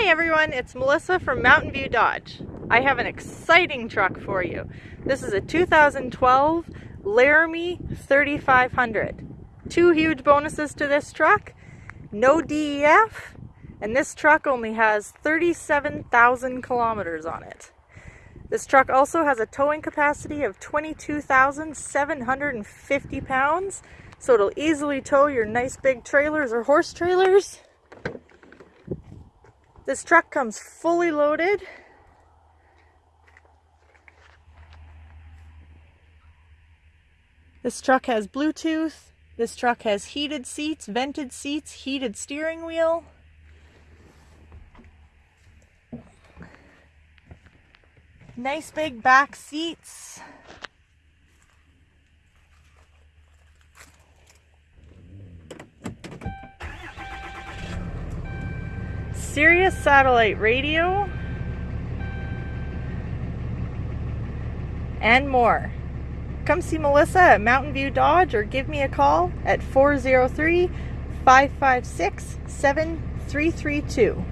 Hi everyone, it's Melissa from Mountain View Dodge. I have an exciting truck for you. This is a 2012 Laramie 3500. Two huge bonuses to this truck, no DEF, and this truck only has 37,000 kilometers on it. This truck also has a towing capacity of 22,750 pounds, so it'll easily tow your nice big trailers or horse trailers. This truck comes fully loaded. This truck has Bluetooth. This truck has heated seats, vented seats, heated steering wheel. Nice big back seats. Sirius satellite radio, and more. Come see Melissa at Mountain View Dodge or give me a call at 403 556 7332.